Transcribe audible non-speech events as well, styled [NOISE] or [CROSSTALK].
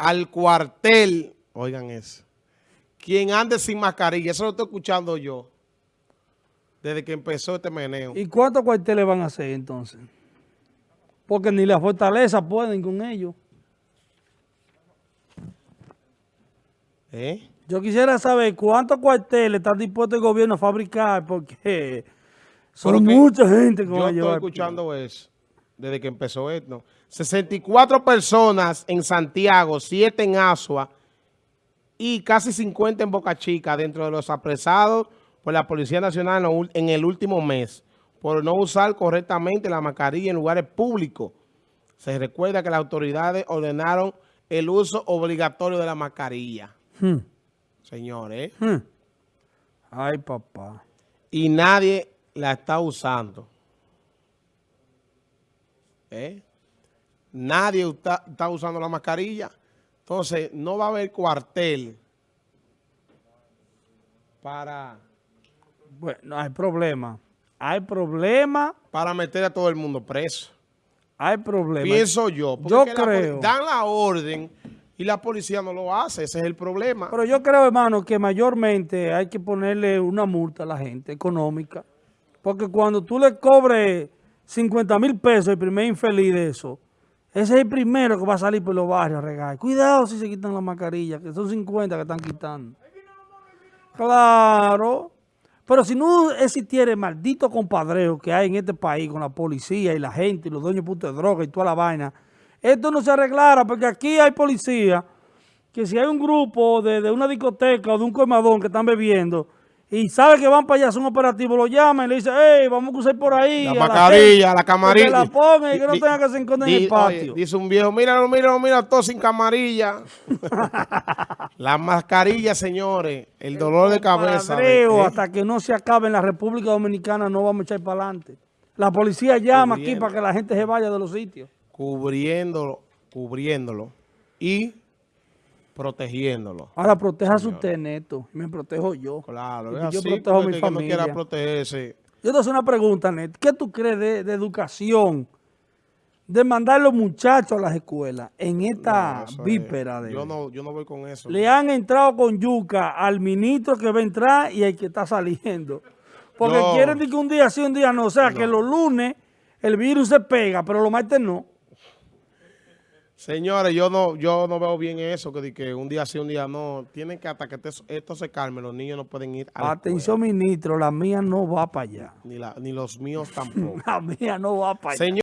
al cuartel, oigan eso, quien ande sin mascarilla, eso lo estoy escuchando yo, desde que empezó este meneo. ¿Y cuántos cuarteles van a hacer entonces? Porque ni la fortaleza pueden con ellos. ¿Eh? Yo quisiera saber cuántos cuarteles están dispuestos el gobierno a fabricar, porque son Pero mucha gente que Yo va a estoy llevar. escuchando eso, desde que empezó esto. 64 personas en Santiago, 7 en Asua y casi 50 en Boca Chica dentro de los apresados por la Policía Nacional en el último mes por no usar correctamente la mascarilla en lugares públicos. Se recuerda que las autoridades ordenaron el uso obligatorio de la mascarilla, Hmm, señores, hmm. Ay, papá. y nadie la está usando. ¿Eh? Nadie está, está usando la mascarilla. Entonces, no va a haber cuartel para, Bueno, hay problema. Hay problema, para meter a todo el mundo preso. hay problema. Pienso yo. porque Yo la creo. dan la orden y la policía no lo hace. Ese es el problema. Pero yo creo, hermano, que mayormente hay que ponerle una multa a la gente económica. Porque cuando tú le cobres 50 mil pesos el primer infeliz de eso, ese es el primero que va a salir por los barrios a regar. Cuidado si se quitan la mascarilla, que son 50 que están quitando. Claro. Pero si no existiera el maldito compadreo que hay en este país con la policía y la gente y los dueños putos de droga y toda la vaina, esto no se arreglara porque aquí hay policía que si hay un grupo de, de una discoteca o de un colmadón que están bebiendo y sabe que van para allá, son operativos, lo llaman y le dicen, hey, vamos a cruzar por ahí. La mascarilla, la camarilla. Que la pongan y que no tenga que se encuentren en el patio. dice un viejo, míralo, míralo, mira, todo sin camarilla. [LAUGHS] la mascarilla, señores, el dolor de cabeza. Hasta que no se acabe en la República Dominicana no vamos a echar para adelante. La policía llama aquí para que la gente se vaya de los sitios. Cubriéndolo, cubriéndolo y protegiéndolo. Ahora protéjase usted, Neto. Me protejo yo. Claro, es yo así, protejo a mi no familia. quiera protegerse. Yo te hago una pregunta, Neto. ¿Qué tú crees de, de educación? De mandar los muchachos a las escuelas en esta No, es- víspera de... Yo no, yo no voy con eso. Le han entrado con yuca al ministro que va a entrar y al que está saliendo. Porque No. quieren decir que un día sí, un día no. O sea, que los lunes el virus se pega, pero los martes no. Señores, yo no, yo no veo bien eso, que, que un día sí, un día no. Tienen que hasta que esto, esto se calme, los niños no pueden ir a la Atención, ministro, la mía no va para allá. ni, la- ni los míos [LAUGHS] tampoco. La mía no va para allá. Señor,